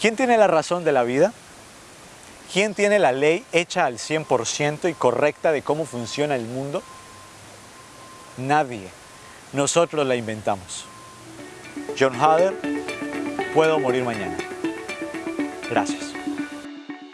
¿Quién tiene la razón de la vida? ¿Quién tiene la ley hecha al 100% y correcta de cómo funciona el mundo? Nadie. Nosotros la inventamos. John Hader, puedo morir mañana. Gracias.